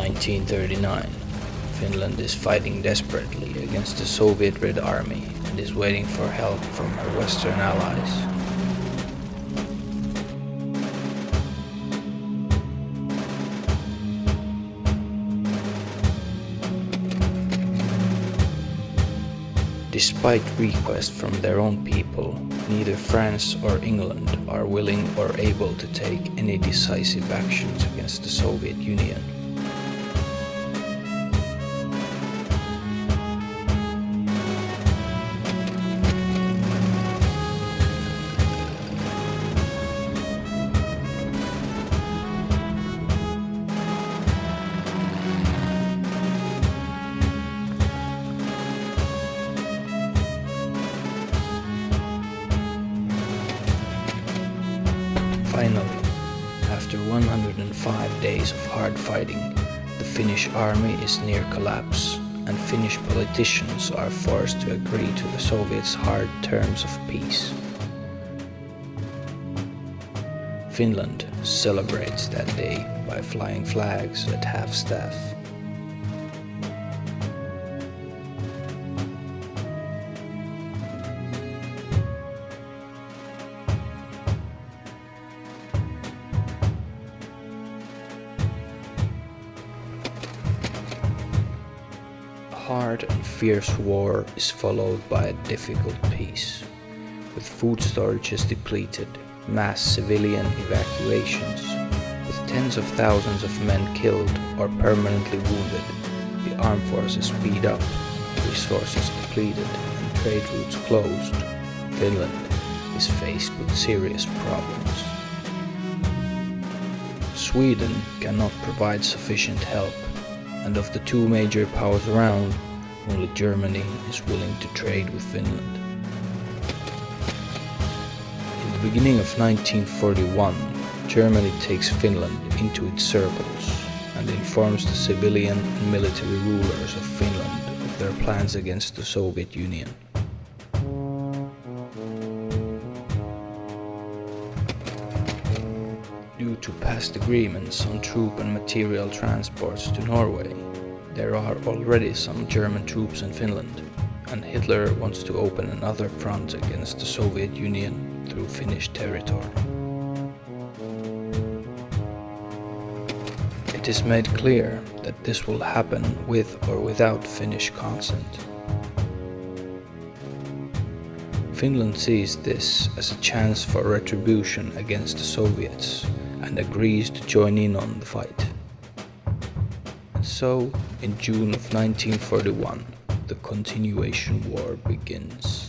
1939. Finland is fighting desperately against the Soviet Red Army and is waiting for help from her Western allies. Despite requests from their own people, neither France or England are willing or able to take any decisive actions against the Soviet Union. Finally, after 105 days of hard fighting, the Finnish army is near collapse and Finnish politicians are forced to agree to the Soviets' hard terms of peace. Finland celebrates that day by flying flags at half-staff. Hard and fierce war is followed by a difficult peace. With food storages depleted, mass civilian evacuations, with tens of thousands of men killed or permanently wounded, the armed forces speed up, resources depleted and trade routes closed, Finland is faced with serious problems. Sweden cannot provide sufficient help and of the two major powers around, only Germany is willing to trade with Finland. In the beginning of 1941, Germany takes Finland into its circles and informs the civilian and military rulers of Finland of their plans against the Soviet Union. Due to past agreements on troop and material transports to Norway, there are already some German troops in Finland, and Hitler wants to open another front against the Soviet Union through Finnish territory. It is made clear that this will happen with or without Finnish consent. Finland sees this as a chance for retribution against the Soviets and agrees to join in on the fight. So, in June of 1941, the continuation war begins.